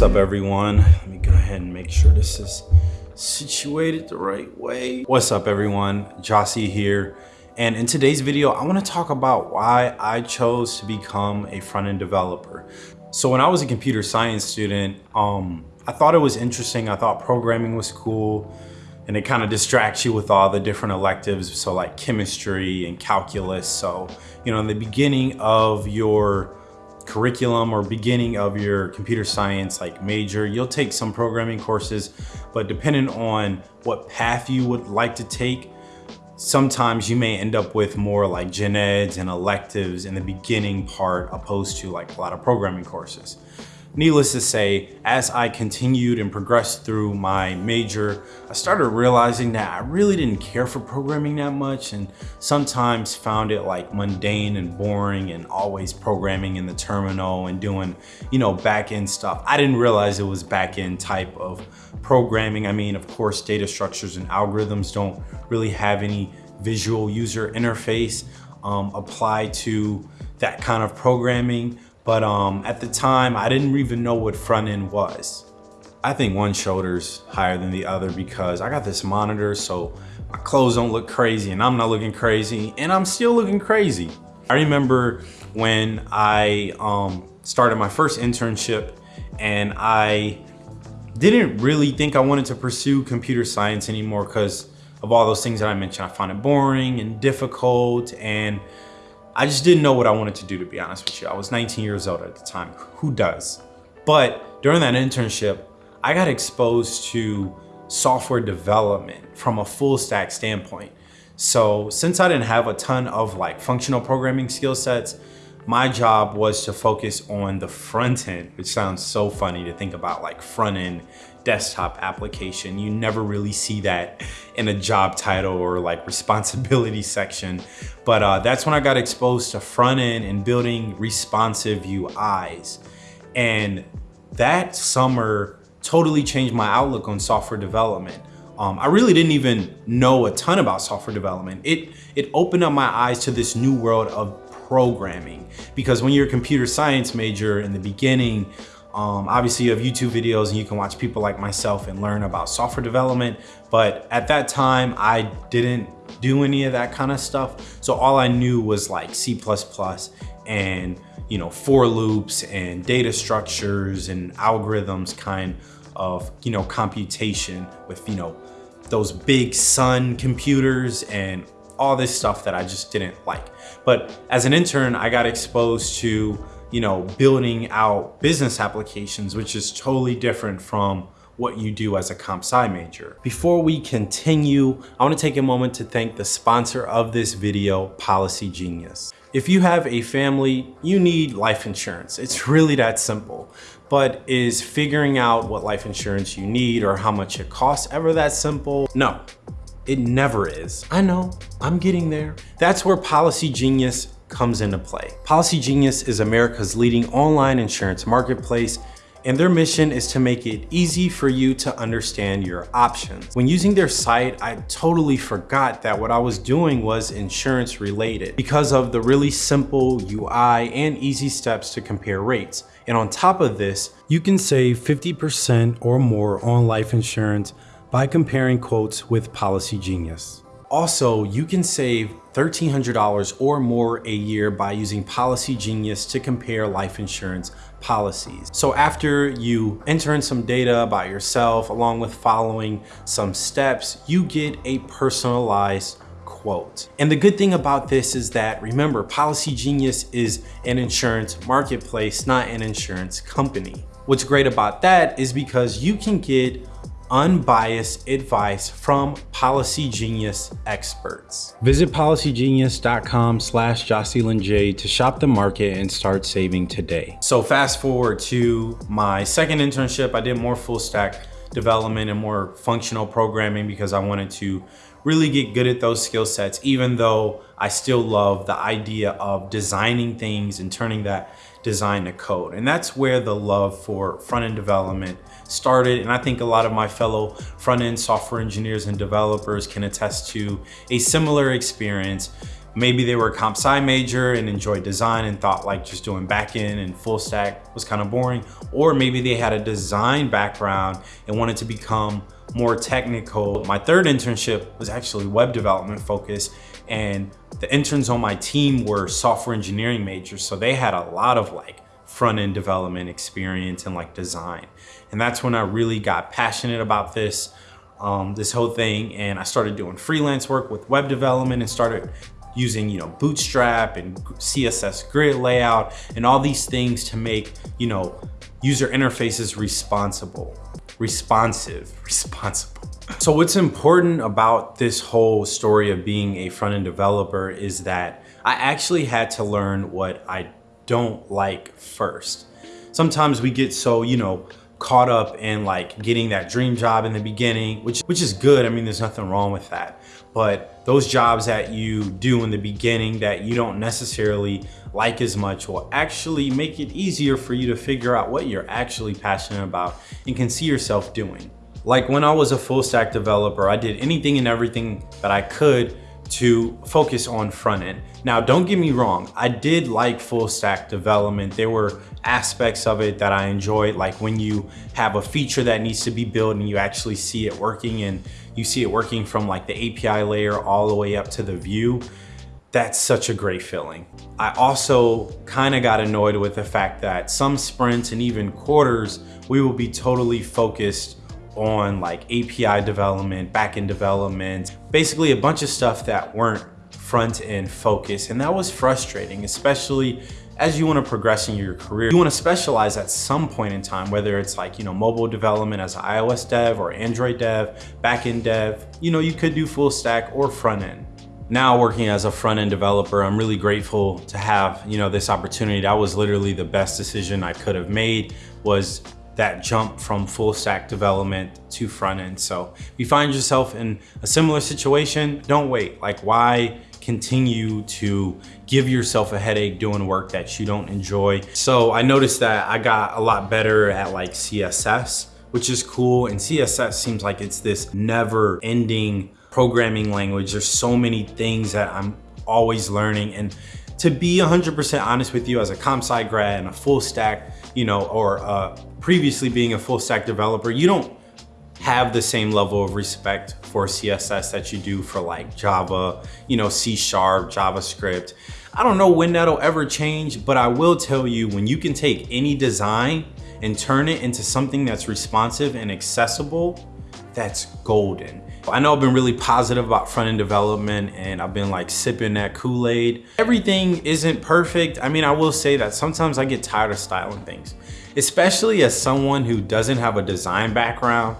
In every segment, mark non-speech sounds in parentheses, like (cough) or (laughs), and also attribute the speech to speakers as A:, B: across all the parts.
A: what's up everyone? Let me go ahead and make sure this is situated the right way. What's up everyone? Jossie here. And in today's video, I wanna talk about why I chose to become a front-end developer. So when I was a computer science student, um, I thought it was interesting. I thought programming was cool and it kind of distracts you with all the different electives. So like chemistry and calculus. So, you know, in the beginning of your curriculum or beginning of your computer science like major, you'll take some programming courses, but depending on what path you would like to take, sometimes you may end up with more like gen eds and electives in the beginning part opposed to like a lot of programming courses. Needless to say, as I continued and progressed through my major, I started realizing that I really didn't care for programming that much and sometimes found it like mundane and boring and always programming in the terminal and doing, you know, back-end stuff. I didn't realize it was back-end type of programming. I mean, of course, data structures and algorithms don't really have any visual user interface um, applied to that kind of programming. But um, at the time, I didn't even know what front end was. I think one shoulder's higher than the other because I got this monitor, so my clothes don't look crazy and I'm not looking crazy and I'm still looking crazy. I remember when I um, started my first internship and I didn't really think I wanted to pursue computer science anymore because of all those things that I mentioned. I found it boring and difficult and I just didn't know what I wanted to do, to be honest with you. I was 19 years old at the time. Who does? But during that internship, I got exposed to software development from a full stack standpoint. So since I didn't have a ton of like functional programming skill sets, my job was to focus on the front end, which sounds so funny to think about like front end desktop application. You never really see that in a job title or like responsibility (laughs) section. But uh, that's when I got exposed to front end and building responsive UIs. And that summer totally changed my outlook on software development. Um, I really didn't even know a ton about software development. It, it opened up my eyes to this new world of programming because when you're a computer science major in the beginning, um, obviously you have YouTube videos and you can watch people like myself and learn about software development. But at that time, I didn't do any of that kind of stuff. So all I knew was like C++ and you know, for loops and data structures and algorithms kind of, you know, computation with, you know, those big sun computers and all this stuff that I just didn't like. But as an intern, I got exposed to you know, building out business applications, which is totally different from what you do as a comp sci major. Before we continue, I wanna take a moment to thank the sponsor of this video, Policy Genius. If you have a family, you need life insurance. It's really that simple. But is figuring out what life insurance you need or how much it costs ever that simple? No, it never is. I know, I'm getting there. That's where Policy Genius comes into play. Policy Genius is America's leading online insurance marketplace and their mission is to make it easy for you to understand your options. When using their site, I totally forgot that what I was doing was insurance related because of the really simple UI and easy steps to compare rates. And on top of this, you can save 50% or more on life insurance by comparing quotes with Policy Genius. Also, you can save $1,300 or more a year by using Policy Genius to compare life insurance policies. So after you enter in some data about yourself, along with following some steps, you get a personalized quote. And the good thing about this is that, remember, Policy Genius is an insurance marketplace, not an insurance company. What's great about that is because you can get unbiased advice from Policy Genius experts. Visit policygenius.com slash Jocelyn J to shop the market and start saving today. So fast forward to my second internship, I did more full stack development and more functional programming because I wanted to really get good at those skill sets, even though I still love the idea of designing things and turning that design to code. And that's where the love for front-end development started. And I think a lot of my fellow front-end software engineers and developers can attest to a similar experience maybe they were a comp sci major and enjoyed design and thought like just doing backend and full stack was kind of boring. Or maybe they had a design background and wanted to become more technical. My third internship was actually web development focused and the interns on my team were software engineering majors. So they had a lot of like front end development experience and like design. And that's when I really got passionate about this, um, this whole thing. And I started doing freelance work with web development and started using you know bootstrap and css grid layout and all these things to make you know user interfaces responsible responsive (laughs) responsible so what's important about this whole story of being a front-end developer is that i actually had to learn what i don't like first sometimes we get so you know caught up in like getting that dream job in the beginning, which which is good. I mean, there's nothing wrong with that. But those jobs that you do in the beginning that you don't necessarily like as much will actually make it easier for you to figure out what you're actually passionate about and can see yourself doing. Like when I was a full stack developer, I did anything and everything that I could to focus on front end. Now, don't get me wrong, I did like full stack development. There were aspects of it that I enjoyed, like when you have a feature that needs to be built and you actually see it working and you see it working from like the API layer all the way up to the view. That's such a great feeling. I also kind of got annoyed with the fact that some sprints and even quarters, we will be totally focused on like API development, backend development, basically a bunch of stuff that weren't front end focused. And that was frustrating, especially as you want to progress in your career. You want to specialize at some point in time, whether it's like, you know, mobile development as an iOS dev or Android dev, backend dev, you know, you could do full stack or front end. Now working as a front end developer, I'm really grateful to have, you know, this opportunity. That was literally the best decision I could have made was that jump from full stack development to front end. So if you find yourself in a similar situation, don't wait. Like why continue to give yourself a headache doing work that you don't enjoy? So I noticed that I got a lot better at like CSS, which is cool. And CSS seems like it's this never ending programming language. There's so many things that I'm always learning. And to be 100% honest with you as a comp sci grad and a full stack, you know, or uh, previously being a full stack developer, you don't have the same level of respect for CSS that you do for like Java, you know, C Sharp, JavaScript. I don't know when that'll ever change, but I will tell you when you can take any design and turn it into something that's responsive and accessible, that's golden. I know I've been really positive about front-end development and I've been like sipping that Kool-Aid. Everything isn't perfect. I mean, I will say that sometimes I get tired of styling things, especially as someone who doesn't have a design background.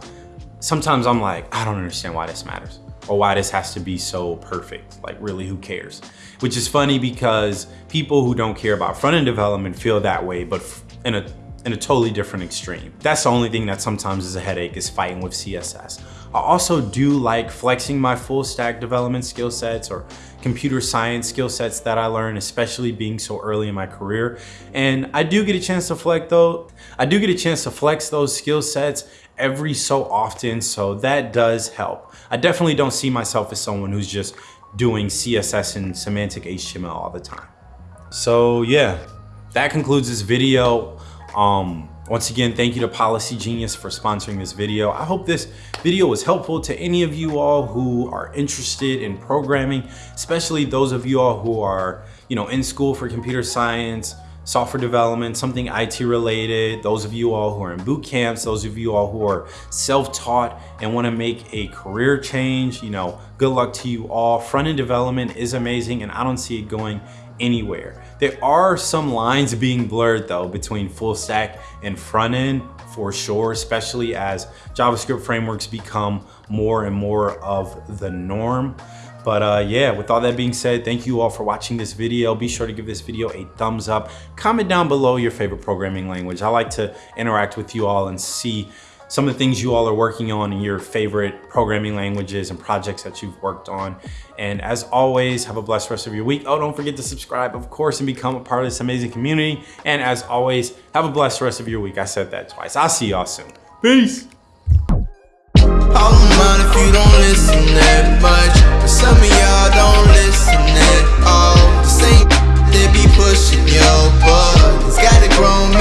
A: Sometimes I'm like, I don't understand why this matters or why this has to be so perfect. Like really, who cares? Which is funny because people who don't care about front-end development feel that way, but in a in a totally different extreme. That's the only thing that sometimes is a headache is fighting with CSS. I also do like flexing my full stack development skill sets or computer science skill sets that I learned, especially being so early in my career. And I do get a chance to flex though. I do get a chance to flex those skill sets every so often. So that does help. I definitely don't see myself as someone who's just doing CSS and semantic HTML all the time. So yeah, that concludes this video. Um, once again, thank you to Policy Genius for sponsoring this video. I hope this video was helpful to any of you all who are interested in programming, especially those of you all who are, you know, in school for computer science, software development, something IT related, those of you all who are in boot camps, those of you all who are self-taught and wanna make a career change, you know, good luck to you all. Front-end development is amazing and I don't see it going anywhere. There are some lines being blurred though between full stack and front end for sure, especially as JavaScript frameworks become more and more of the norm. But uh, yeah, with all that being said, thank you all for watching this video. Be sure to give this video a thumbs up. Comment down below your favorite programming language. I like to interact with you all and see some of the things you all are working on in your favorite programming languages and projects that you've worked on. And as always, have a blessed rest of your week. Oh, don't forget to subscribe, of course, and become a part of this amazing community. And as always, have a blessed rest of your week. I said that twice. I'll see y'all soon. Peace.
B: Some of y'all don't listen at all. The same they be pushing your buttons. Got a grown